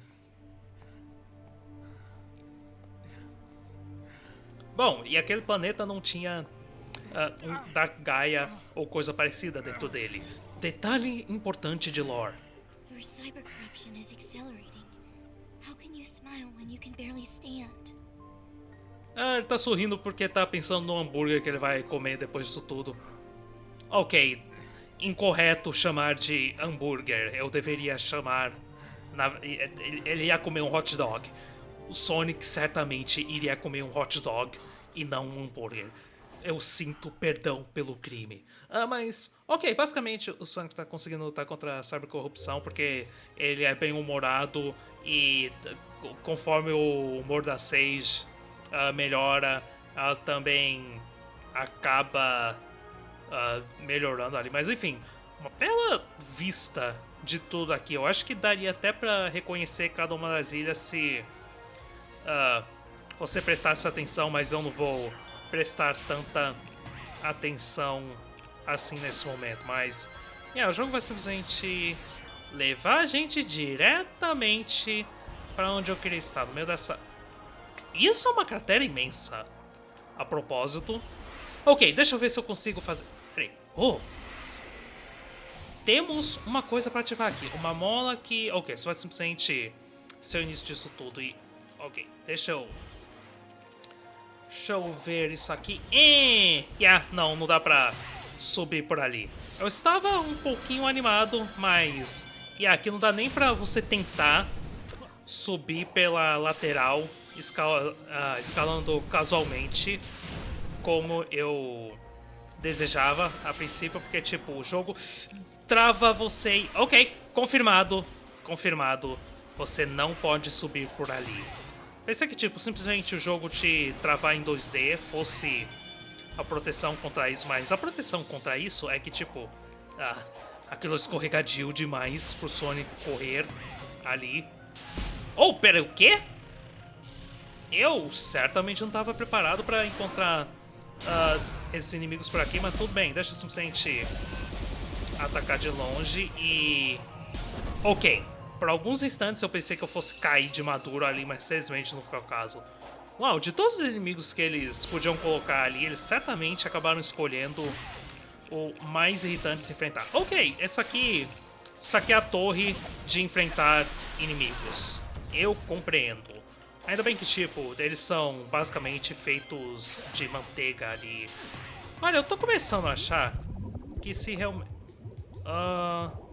Bom, e aquele planeta não tinha uh, Dark Gaia ou coisa parecida dentro dele. Detalhe importante de lore. Your cyber corruption is accelerating. How can you smile when you can barely stand? Ah, ele tá sorrindo porque tá pensando no hambúrguer que ele vai comer depois disso tudo. Ok, incorreto chamar de hambúrguer. Eu deveria chamar. Na, ele ia comer um hot dog. O Sonic certamente iria comer um hot dog e não um hambúrguer. Eu sinto perdão pelo crime. Ah, mas, ok, basicamente o Sonic tá conseguindo lutar contra a cybercorrupção porque ele é bem humorado e conforme o humor da Sage uh, melhora, ela também acaba uh, melhorando ali. Mas enfim, uma bela vista de tudo aqui. Eu acho que daria até para reconhecer cada uma das ilhas se uh, você prestasse atenção, mas eu não vou prestar tanta atenção assim nesse momento. Mas yeah, o jogo vai simplesmente levar a gente diretamente para onde eu queria estar, no meio dessa... Isso é uma cratera imensa. A propósito. Ok, deixa eu ver se eu consigo fazer... Peraí. Oh! Temos uma coisa para ativar aqui. Uma mola que... Ok, isso vai simplesmente ser o início disso tudo. E... Ok, deixa eu Deixa eu ver isso aqui. E, yeah, não, não dá pra subir por ali. Eu estava um pouquinho animado, mas... Yeah, aqui não dá nem pra você tentar subir pela lateral, uh, escalando casualmente, como eu desejava a princípio, porque, tipo, o jogo trava você e... Ok, confirmado, confirmado, você não pode subir por ali. Pensei que, tipo, simplesmente o jogo te travar em 2D fosse a proteção contra isso, mas a proteção contra isso é que, tipo, ah, aquilo escorregadio demais pro Sonic correr ali. Oh, pera, o quê? eu certamente não estava preparado para encontrar uh, esses inimigos por aqui, mas tudo bem, deixa eu simplesmente atacar de longe e... Ok, por alguns instantes eu pensei que eu fosse cair de maduro ali, mas felizmente não foi o caso. Uau, de todos os inimigos que eles podiam colocar ali, eles certamente acabaram escolhendo o mais irritante de se enfrentar. Ok, essa aqui, isso aqui é a torre de enfrentar inimigos. Eu compreendo. Ainda bem que, tipo, eles são basicamente feitos de manteiga ali. Olha, eu tô começando a achar que se realmente... Uh...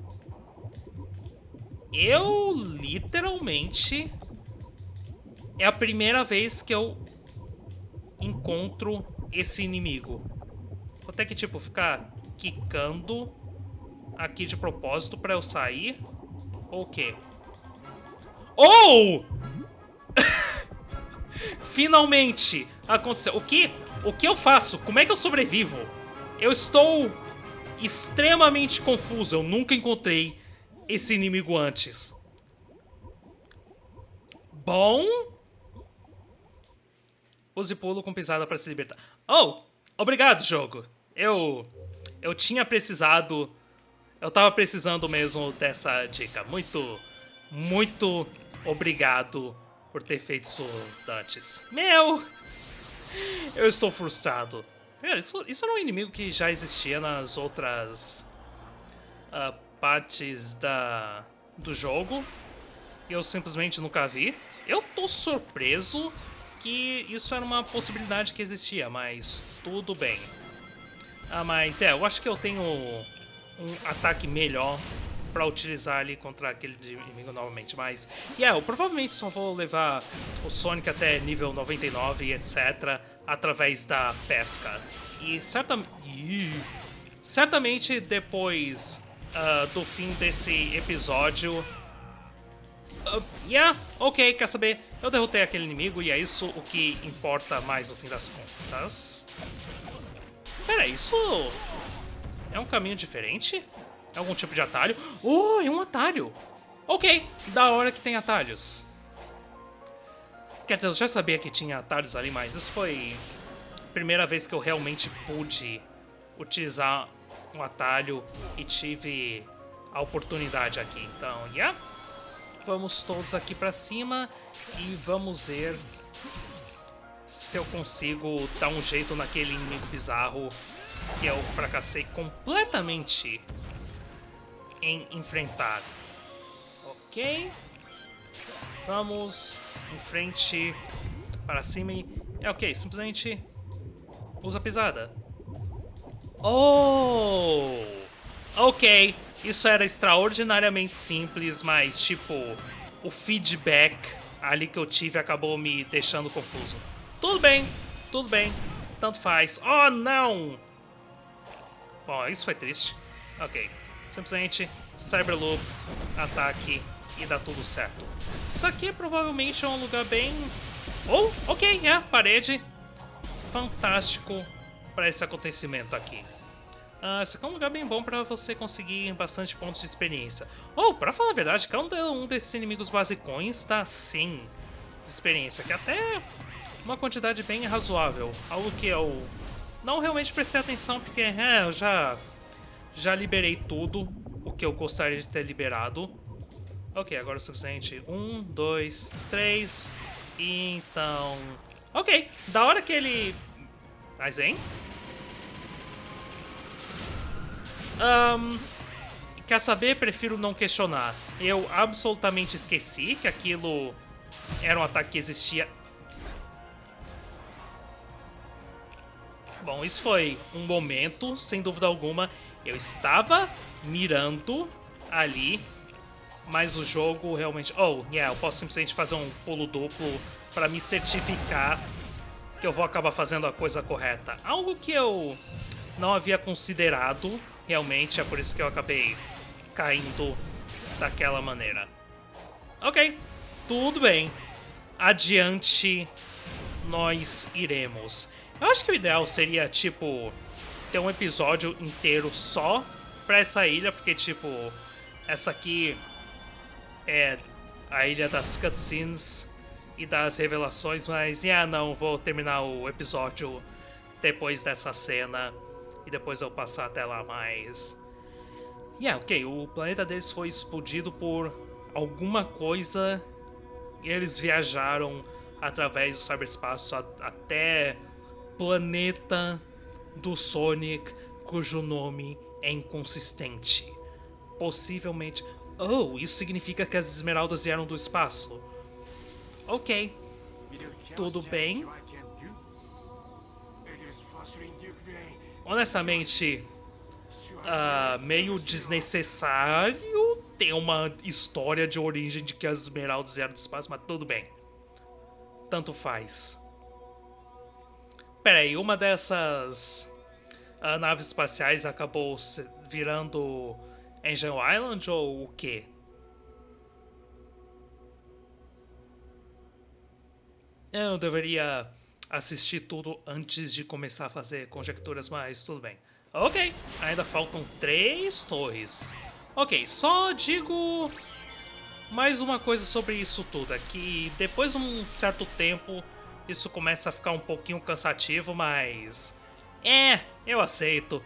Eu, literalmente, é a primeira vez que eu encontro esse inimigo. Vou ter que, tipo, ficar quicando aqui de propósito pra eu sair? Ou o quê? Oh! Finalmente aconteceu. O que? O que eu faço? Como é que eu sobrevivo? Eu estou extremamente confuso. Eu nunca encontrei esse inimigo antes. Bom... Use pulo com pisada para se libertar. Oh, obrigado, jogo. Eu eu tinha precisado, eu tava precisando mesmo dessa dica. Muito, muito obrigado por ter feito isso antes. Meu, eu estou frustrado. Isso, isso era um inimigo que já existia nas outras uh, partes da, do jogo. Eu simplesmente nunca vi. Eu tô surpreso que isso era uma possibilidade que existia, mas tudo bem. Ah, mas é, eu acho que eu tenho um ataque melhor pra utilizar ali contra aquele inimigo novamente, mas... E yeah, eu provavelmente só vou levar o Sonic até nível 99 e etc. através da pesca. E certamente... Certamente depois uh, do fim desse episódio Uh, yeah, ok, quer saber? Eu derrotei aquele inimigo e é isso o que importa mais no fim das contas. Pera, isso é um caminho diferente? É algum tipo de atalho? Oh, é um atalho! Ok, da hora que tem atalhos. Quer dizer, eu já sabia que tinha atalhos ali, mas isso foi a primeira vez que eu realmente pude utilizar um atalho e tive a oportunidade aqui. Então, yeah. Vamos todos aqui pra cima e vamos ver se eu consigo dar um jeito naquele inimigo bizarro que eu fracassei completamente em enfrentar. Ok. Vamos em frente para cima e... É ok, simplesmente usa pisada. Oh! Ok, isso era extraordinariamente simples, mas, tipo, o feedback ali que eu tive acabou me deixando confuso. Tudo bem, tudo bem, tanto faz. Oh, não! Bom, isso foi triste. Ok, simplesmente Cyberloop, ataque e dá tudo certo. Isso aqui provavelmente é um lugar bem... Oh, ok, é, parede. Fantástico para esse acontecimento aqui. Uh, esse aqui é um lugar bem bom para você conseguir bastante pontos de experiência. Ou, oh, para falar a verdade, cada um desses inimigos basicões dá 100 de experiência, que é até uma quantidade bem razoável. Algo que eu não realmente prestei atenção, porque é, eu já, já liberei tudo o que eu gostaria de ter liberado. Ok, agora é o suficiente. Um, dois, três. Então... Ok, da hora que ele... Mas, hein? Um, quer saber? Prefiro não questionar. Eu absolutamente esqueci que aquilo era um ataque que existia. Bom, isso foi um momento, sem dúvida alguma. Eu estava mirando ali, mas o jogo realmente... Oh, yeah, eu posso simplesmente fazer um pulo duplo para me certificar que eu vou acabar fazendo a coisa correta. Algo que eu não havia considerado realmente é por isso que eu acabei caindo daquela maneira. Ok, tudo bem. Adiante nós iremos. Eu acho que o ideal seria, tipo, ter um episódio inteiro só pra essa ilha, porque, tipo, essa aqui é a ilha das cutscenes e dar as revelações, mas yeah, não, vou terminar o episódio depois dessa cena e depois eu passar até lá mais. Yeah, ok, o planeta deles foi explodido por alguma coisa e eles viajaram através do cyberespaço até planeta do Sonic, cujo nome é inconsistente. Possivelmente. Oh, isso significa que as esmeraldas vieram do espaço. Ok, tudo bem. Honestamente, ah, meio desnecessário ter uma história de origem de que as esmeraldas vieram do espaço, mas tudo bem. Tanto faz. Pera aí, uma dessas ah, naves espaciais acabou virando Angel Island ou o quê? Eu deveria assistir tudo antes de começar a fazer conjecturas, mas tudo bem. Ok, ainda faltam três torres. Ok, só digo mais uma coisa sobre isso tudo. É que depois de um certo tempo, isso começa a ficar um pouquinho cansativo, mas... É, eu aceito.